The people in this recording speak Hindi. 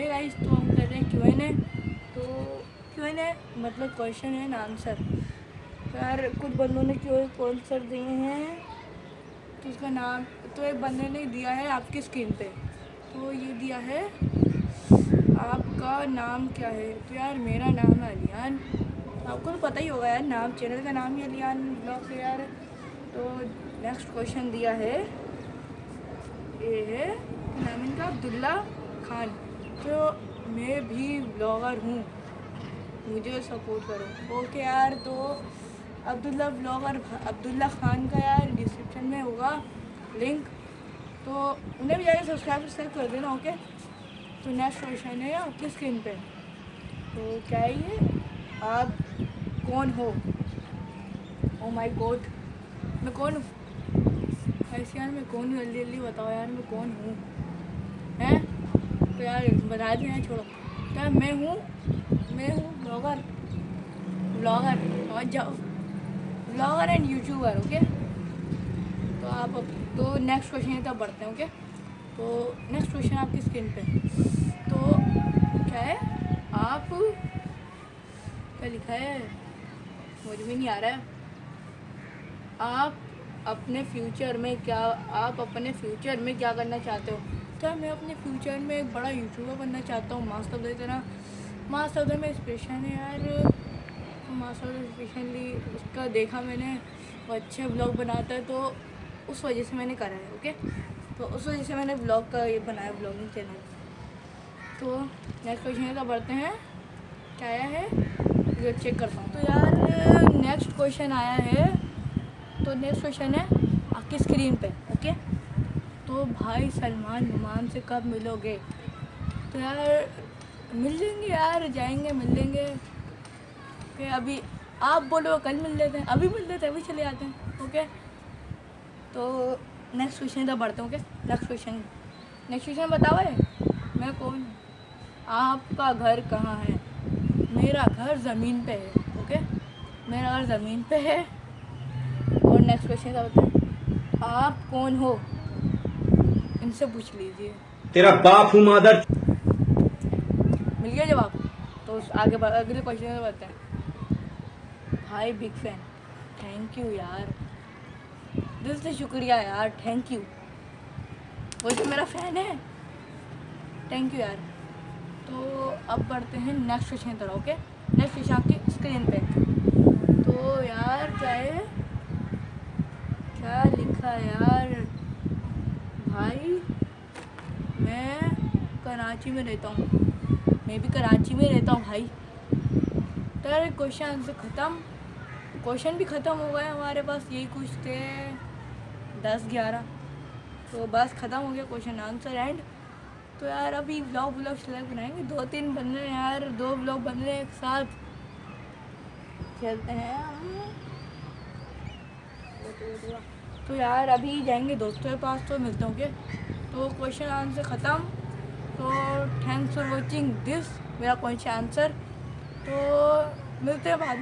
है गाइस तो हम कर रहे हैं क्यू एन ए तो क्यू एन ए मतलब क्वेश्चन एंड आंसर यार, कुछ बंदों ने क्यों आंसर दिए हैं? तो उसका नाम तो एक बंदे ने दिया है आपकी स्क्रीन पे। तो ये दिया है, आपका नाम क्या है? तो यार, मेरा नाम है अलियान। आपको तो पता ही होगा यार, नाम चैनल का नाम ही अलियान ब्लॉग है यार। तो नेक्स्ट क्वेश्चन दिया है। ये है, नाम इनका अब्दुल्ला खान। तो मैं भी ब्लॉगर हूँ, मुझे सपोर्ट करो। ओके यार तो अब्दुल्ला ब्लॉगर अब्दुल्ला खान का यार डिस्क्रिप्शन में होगा लिंक तो उन्हें भी जाकर सब्सक्राइब सब्सक्राइब कर देना ओके तो नेक्स्ट क्वेश्चन है आपकी स्क्रीन पे? तो क्या है ये? आप कौन हो? ओ माय गॉड मैं कौन हूँ? ऐसे यार, मैं कौन हूँ? जल्दी जल्दी बताओ यार, मैं कौन हैं? तो यार बता दें छोड़ो। क्या मैं हूँ मैं हूँ ब्लॉगर ब्लॉगर और जाओ ब्लॉगर एंड यूट्यूबर ओके तो आप तो नेक्स्ट क्वेश्चन तरफ़ बढ़ते हैं ओके तो नेक्स्ट क्वेश्चन आपकी स्क्रीन पे। तो क्या है? आप, क्या लिखा है? मुझे भी नहीं आ रहा है। आप अपने फ्यूचर में क्या, आप अपने फ्यूचर में क्या करना चाहते हो? क्या मैं अपने फ्यूचर में एक बड़ा यूट्यूबर बनना चाहता हूँ मास्टर की तरह मास्टर में इंस्पिरेशन है यार। मास्टर स्पेशली उसका देखा मैंने, वो अच्छे ब्लॉग बनाता है तो उस वजह से मैंने करा है ओके तो उस वजह से मैंने ब्लॉग का ये बनाया ब्लॉगिंग चैनल तो नेक्स्ट क्वेश्चन का बढ़ते हैं। क्या आया है? ये चेक करता हूँ। तो यार नेक्स्ट क्वेश्चन आया है। तो नेक्स्ट क्वेश्चन है, आपकी स्क्रीन पे ओके तो भाई सलमान नुमान से कब मिलोगे? तो यार, मिल लेंगे यार, जाएँगे, मिल लेंगे। ओके, अभी आप बोलो, कल मिल लेते हैं। अभी मिल लेते हैं, अभी चले जाते हैं, ओके? तो नेक्स्ट क्वेश्चन तक बढ़ते हैं, okay? Next question next question बताओ है मैं कौन आपका घर कहाँ है? मेरा घर ज़मीन पे है, ओके? मेरा घर ज़मीन पे है। और नेक्स्ट क्वेश्चन का बताएँ? आप कौन हो? इनसे पूछ लीजिए। तेरा बाप हूँ मादर। मिल गया जवाब? तो उस आगे अगले क्वेश्चन में बताएँ hi big fan thank you यार। दिल से शुक्रिया यार थैंक यू वो तो मेरा फ़ैन है। थैंक यू यार। तो अब बढ़ते हैं नेक्स्ट क्वेश्चन तरह ओके नेक्स्ट क्वेश्चन आपकी स्क्रीन पे। तो यार क्या है? क्या लिखा यार भाई मैं कराची में रहता हूँ। मैं भी कराची में रहता हूँ भाई। तो यार क्वेश्चन आंसर ख़त्म। क्वेश्चन भी ख़त्म हो गए हमारे पास, यही कुछ थे दस ग्यारह। तो बस ख़त्म हो गया क्वेश्चन आंसर एंड तो यार अभी ब्लॉग ब्लॉग सेलेक्ट बनाएँगे? दो तीन बन रहे हैं यार, दो ब्लॉग बन रहे हैं एक साथ। चलते हैं। तो यार अभी जाएँगे दोस्तों के पास तो मिलते होंगे तो क्वेश्चन आंसर ख़त्म। तो थैंक्स फॉर वॉचिंग दिस मेरा क्वेश्चन आंसर तो मिलते हैं बाद